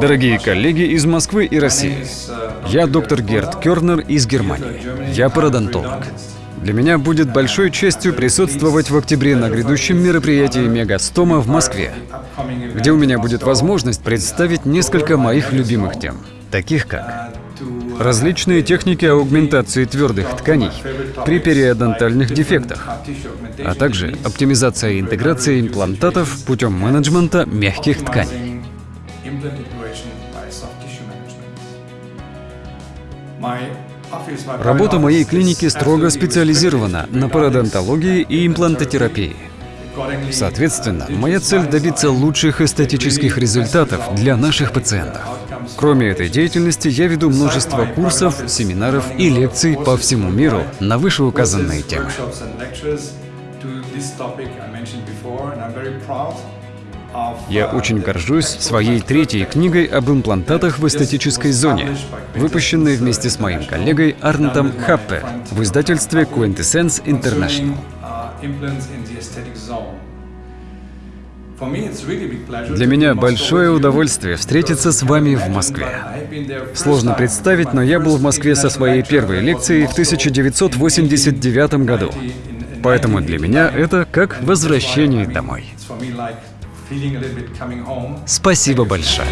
Дорогие коллеги из Москвы и России, я доктор Герт Кернер из Германии. Я пародонтолог. Для меня будет большой честью присутствовать в октябре на грядущем мероприятии Мегастома в Москве, где у меня будет возможность представить несколько моих любимых тем, таких как различные техники аугментации твердых тканей при периодонтальных дефектах, а также оптимизация и интеграция имплантатов путем менеджмента мягких тканей. Работа моей клиники строго специализирована на пародонтологии и имплантотерапии. Соответственно, моя цель добиться лучших эстетических результатов для наших пациентов. Кроме этой деятельности, я веду множество курсов, семинаров и лекций по всему миру на вышеуказанные темы. Я очень горжусь своей третьей книгой об имплантатах в эстетической зоне, выпущенной вместе с моим коллегой Арнтом Хаппе в издательстве Quintessence International. Для меня большое удовольствие встретиться с вами в Москве. Сложно представить, но я был в Москве со своей первой лекцией в 1989 году. Поэтому для меня это как возвращение домой. Спасибо большое.